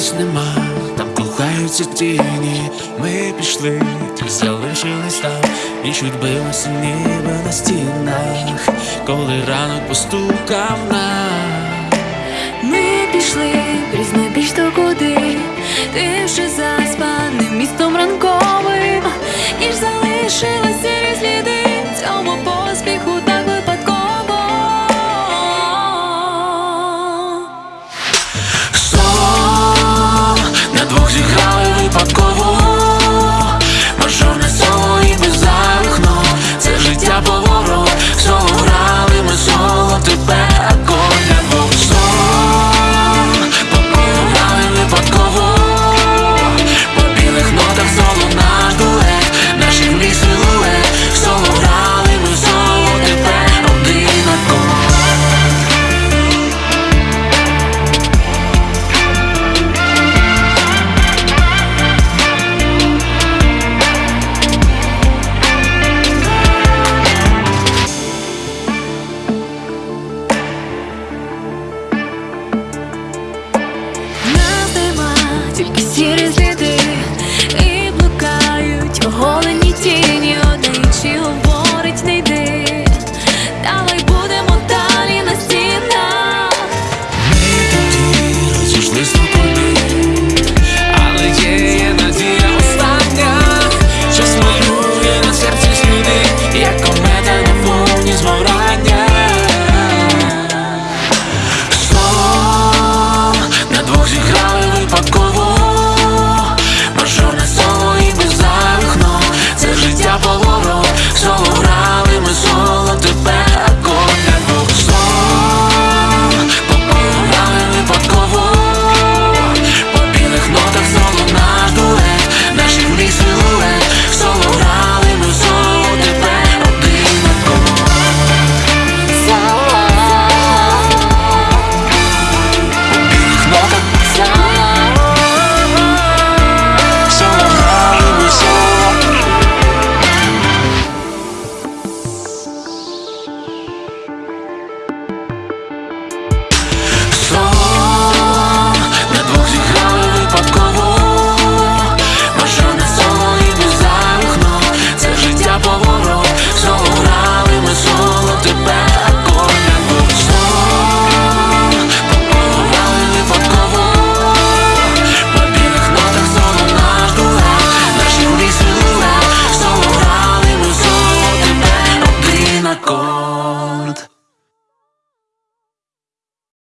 нас нема, там кохаються тіні, ми пішли, ти залишились там, і ніч відбилася ніби на стінах, коли ранок постукав нам Ми пішли крізь небіж до куди, ти вже заспаним містом ранком. you just